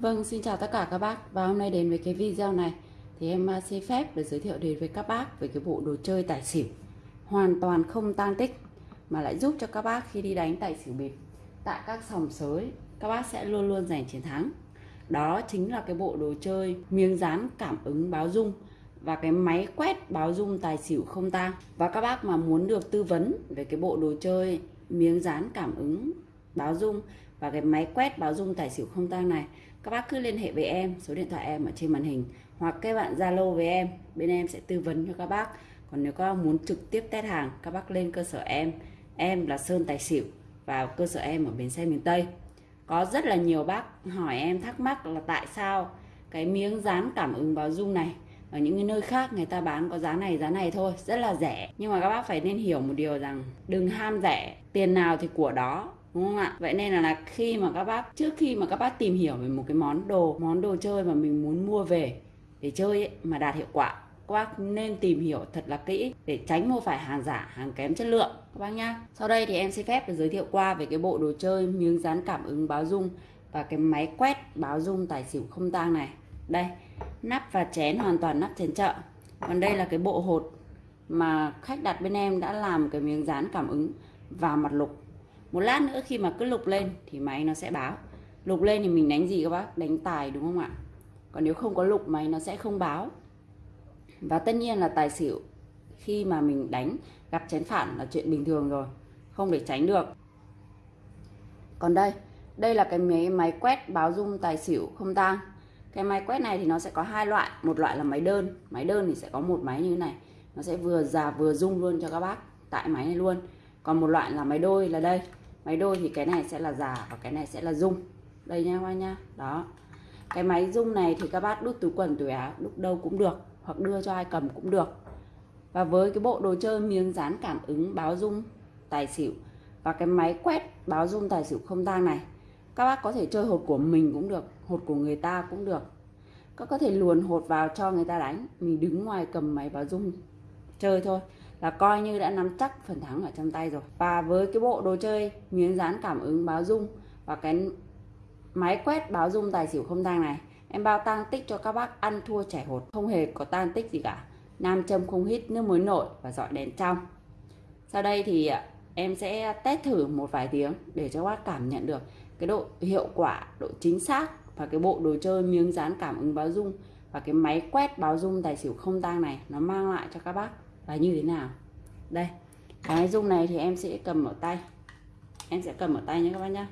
Vâng, xin chào tất cả các bác. Và hôm nay đến với cái video này thì em à, xin phép được giới thiệu đến với các bác về cái bộ đồ chơi tài xỉu hoàn toàn không tan tích mà lại giúp cho các bác khi đi đánh tài xỉu bịp tại các sòng sới các bác sẽ luôn luôn giành chiến thắng. Đó chính là cái bộ đồ chơi miếng dán cảm ứng báo rung và cái máy quét báo rung tài xỉu không tang và các bác mà muốn được tư vấn về cái bộ đồ chơi miếng dán cảm ứng báo rung và cái máy quét báo rung tài xỉu không tang này các bác cứ liên hệ với em, số điện thoại em ở trên màn hình, hoặc các bạn zalo với em, bên em sẽ tư vấn cho các bác. Còn nếu các bác muốn trực tiếp test hàng, các bác lên cơ sở em. Em là sơn tài xỉu, vào cơ sở em ở bến xe miền tây. Có rất là nhiều bác hỏi em thắc mắc là tại sao cái miếng dán cảm ứng báo dung này ở những cái nơi khác người ta bán có giá này giá này thôi, rất là rẻ. Nhưng mà các bác phải nên hiểu một điều rằng đừng ham rẻ, tiền nào thì của đó đúng không ạ? Vậy nên là, là khi mà các bác trước khi mà các bác tìm hiểu về một cái món đồ món đồ chơi mà mình muốn mua về để chơi ấy, mà đạt hiệu quả các bác nên tìm hiểu thật là kỹ để tránh mua phải hàng giả hàng kém chất lượng. Các bác nhá. Sau đây thì em xin phép được giới thiệu qua về cái bộ đồ chơi miếng dán cảm ứng báo dung và cái máy quét báo dung tài xỉu không tang này. Đây nắp và chén hoàn toàn nắp chén chợ. Còn đây là cái bộ hột mà khách đặt bên em đã làm cái miếng dán cảm ứng và mặt lục một lát nữa khi mà cứ lục lên thì máy nó sẽ báo. Lục lên thì mình đánh gì các bác? Đánh tài đúng không ạ? Còn nếu không có lục, máy nó sẽ không báo. Và tất nhiên là tài xỉu, khi mà mình đánh, gặp chén phản là chuyện bình thường rồi, không để tránh được. Còn đây đây là cái máy máy quét báo rung tài xỉu không tang. Cái máy quét này thì nó sẽ có hai loại. Một loại là máy đơn. Máy đơn thì sẽ có một máy như thế này. Nó sẽ vừa già vừa rung luôn cho các bác. Tại máy này luôn. Còn một loại là máy đôi là đây máy đôi thì cái này sẽ là già và cái này sẽ là dung đây nha các nha đó. Cái máy dung này thì các bác đút túi quần, túi áo, đút đâu cũng được, hoặc đưa cho ai cầm cũng được. Và với cái bộ đồ chơi miếng dán cảm ứng báo dung tài xỉu và cái máy quét báo dung tài xỉu không tang này, các bác có thể chơi hột của mình cũng được, hột của người ta cũng được. Các có thể luồn hột vào cho người ta đánh, mình đứng ngoài cầm máy báo dung chơi thôi là coi như đã nắm chắc phần thắng ở trong tay rồi. Và với cái bộ đồ chơi miếng dán cảm ứng báo dung và cái máy quét báo dung tài xỉu không tang này, em bao tang tích cho các bác ăn thua trẻ hột. Không hề có tan tích gì cả. Nam châm không hít, nước muối nổi và dọi đèn trong. Sau đây thì à, em sẽ test thử một vài tiếng để cho các bác cảm nhận được cái độ hiệu quả, độ chính xác và cái bộ đồ chơi miếng dán cảm ứng báo dung và cái máy quét báo dung tài xỉu không tang này nó mang lại cho các bác là như thế nào? Đây, cái dung này thì em sẽ cầm ở tay. Em sẽ cầm ở tay nhé các bác nhá.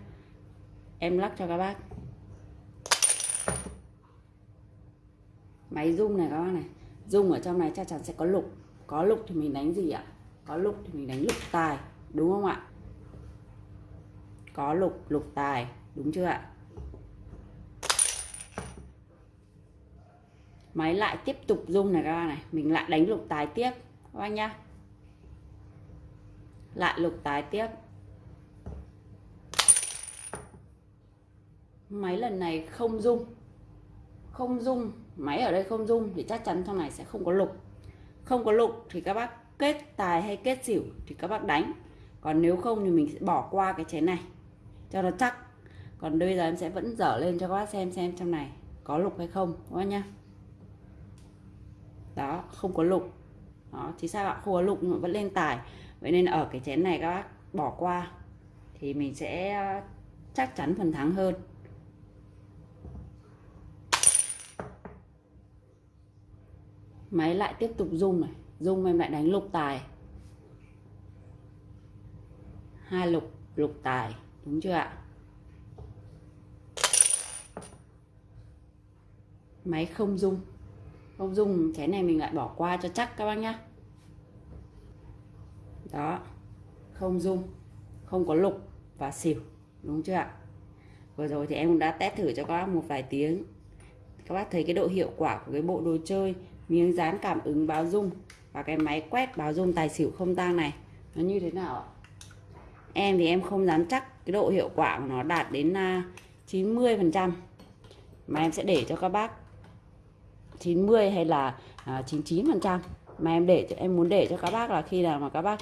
Em lắc cho các bác. Máy rung này các bác này. Rung ở trong này chắc chắn sẽ có lục. Có lục thì mình đánh gì ạ? Có lục thì mình đánh lục tài, đúng không ạ? Có lục lục tài, đúng chưa ạ? Máy lại tiếp tục rung này các bác này. Mình lại đánh lục tài tiếp các bác nhá. Lại lục tái tiếp. Máy lần này không rung. Không rung, máy ở đây không rung thì chắc chắn trong này sẽ không có lục. Không có lục thì các bác kết tài hay kết xỉu thì các bác đánh. Còn nếu không thì mình sẽ bỏ qua cái chén này. Cho nó chắc. Còn bây giờ em sẽ vẫn dở lên cho các bác xem xem trong này có lục hay không, các bác nhá. Đó, không có lục đó, thì sao bạn không lục vẫn lên tài. Vậy nên ở cái chén này các bác bỏ qua thì mình sẽ ờ, chắc chắn phần thắng hơn. Máy lại tiếp tục rung này. Rung em lại đánh lục tài. Hai lục lục tài. Đúng chưa ạ? Máy không rung không dùng, cái này mình lại bỏ qua cho chắc các bác nhá. Đó, không dung không có lục và xỉu, đúng chưa ạ? Vừa rồi thì em cũng đã test thử cho các bác một vài tiếng. Các bác thấy cái độ hiệu quả của cái bộ đồ chơi, miếng dán cảm ứng báo dung và cái máy quét báo dung tài xỉu không tang này, nó như thế nào ạ? Em thì em không dám chắc cái độ hiệu quả của nó đạt đến à, 90 phần trăm. Mà em sẽ để cho các bác 90 hay là à, 99 phần trăm. Mà em để cho, em muốn để cho các bác là khi nào mà các bác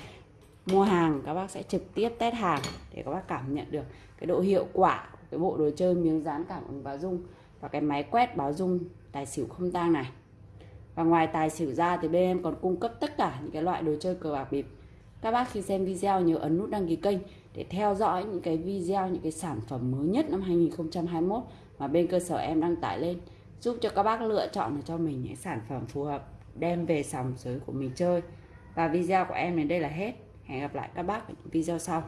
mua hàng, các bác sẽ trực tiếp test hàng để các bác cảm nhận được cái độ hiệu quả của cái bộ đồ chơi miếng dán cảm ứng báo dung và cái máy quét báo dung tài xỉu không tang này. Và ngoài tài xỉu ra thì bên em còn cung cấp tất cả những cái loại đồ chơi cờ bạc bịp. Các bác khi xem video nhớ ấn nút đăng ký kênh để theo dõi những cái video, những cái sản phẩm mới nhất năm 2021 mà bên cơ sở em đăng tải lên giúp cho các bác lựa chọn được cho mình những sản phẩm phù hợp, đem về sòng sới của mình chơi. Và video của em đến đây là hết. Hẹn gặp lại các bác ở những video sau.